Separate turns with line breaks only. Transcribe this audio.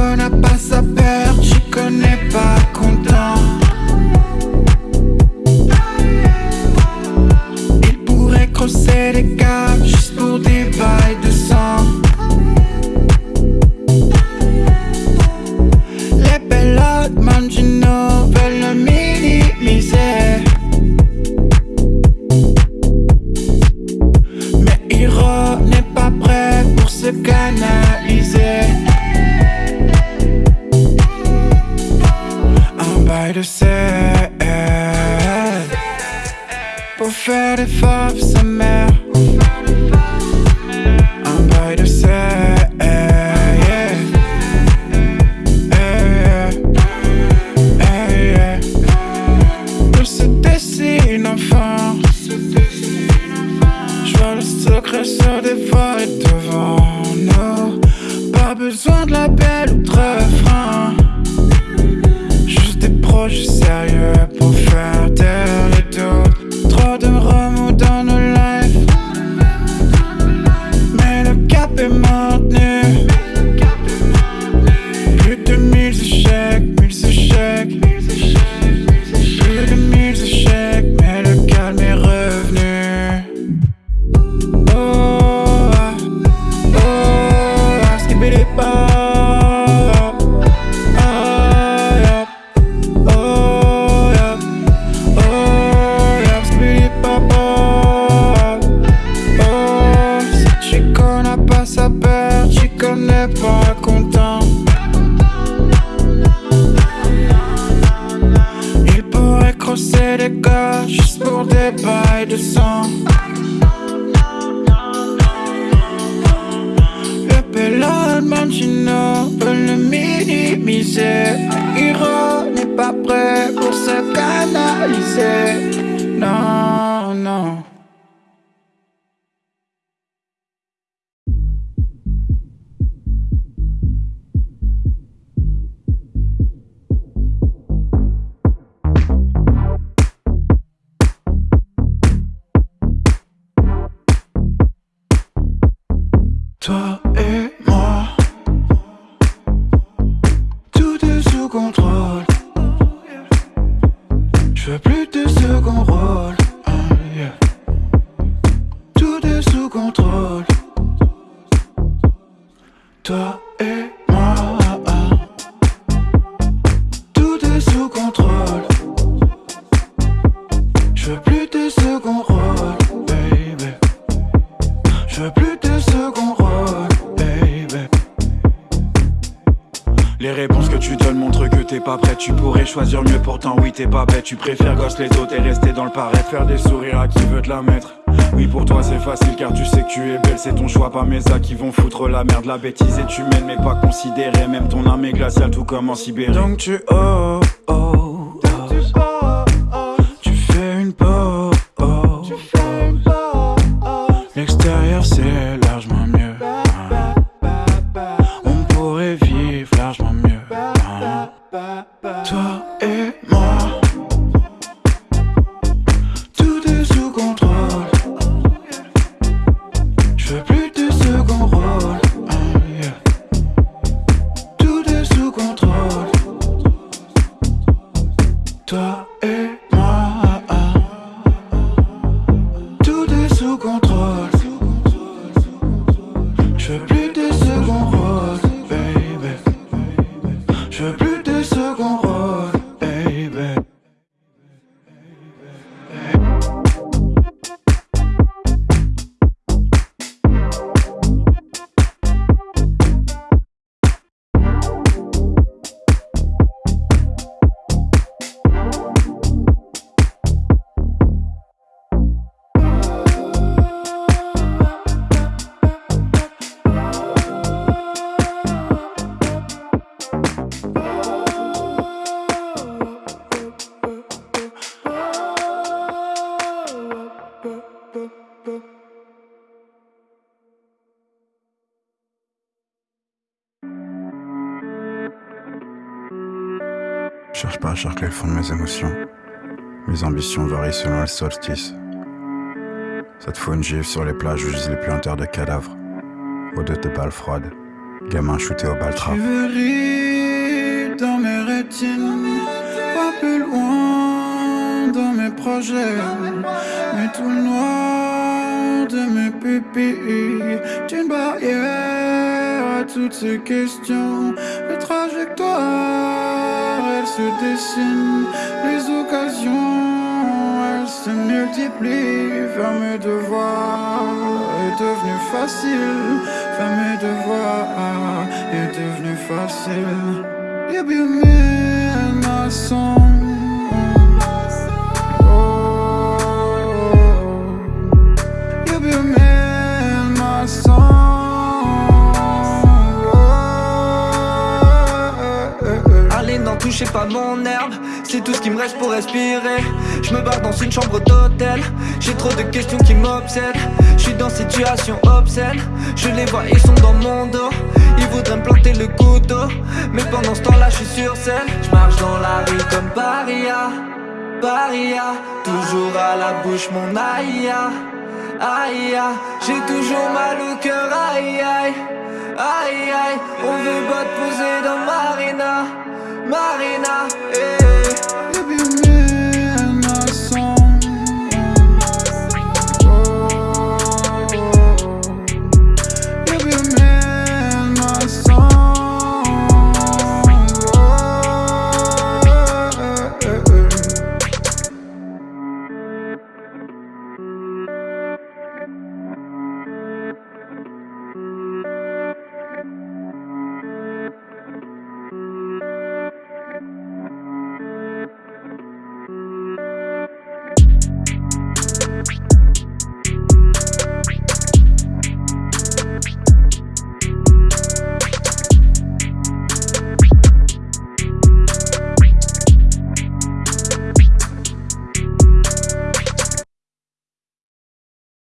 N'a pas sa peur, Chico n'est pas content. Il pourrait crosser les câbles juste pour des bails de sang. Les pelotes Mangino veulent le minimiser. Mais Hiro secret se dévoiler devant nous. Pas besoin de label ou de refrain. Juste des projets sérieux pour faire taire les doutes. Crosser les gars juste pour des bails de sang. Le pilote Mangino peut le minimiser. Hiro n'est pas prêt pour se canaliser. Non, non. Je veux plus
Les réponses que tu donnes montrent que t'es pas prêt. Tu pourrais choisir mieux, pourtant oui, t'es pas bête. Tu préfères gosse les autres et rester dans le paraître. Faire des sourires à qui veut te la mettre. Oui, pour toi c'est facile car tu sais que tu es belle. C'est ton choix, pas mes actes qui vont foutre la merde. La bêtise est humaine, mais pas considérée. Même ton âme est glaciale, tout comme en Sibérie.
Donc tu oh, oh, oh. Je veux plus de second rôle. Tout est sous contrôle. Toi et moi, tout est sous contrôle. Je veux plus
cherche pas à chercher le fond de mes émotions. Mes ambitions varient selon le solstice. Ça te fout une gifle sur les plages où gisent les puanteurs de cadavres. Odeur de balles froides. gamin shooté au baltra.
Tu veux rire dans mes rétines, pas plus loin dans mes projets, mais tout le noir de mes pupilles, une barrière à toutes ces questions, les trajectoires, elles se dessinent, les occasions, elles se multiplient, faire mes devoirs est devenu facile, faire mes devoirs est devenu facile. You be me
touchez pas mon herbe C'est tout ce qui me reste pour respirer. Je me barre dans une chambre d'hôtel. J'ai trop de questions qui m'obsèdent. Je suis dans situation obscène. Je les vois, ils sont dans mon dos. Ils voudraient me planter le couteau. Mais pendant ce temps-là, je suis sur scène. Je marche dans la rue comme paria. Paria. Toujours à la bouche mon aïe Aïe J'ai toujours mal au cœur. Aïe aïe. Aïe aïe. On veut pas te poser dans Marina Marina eh.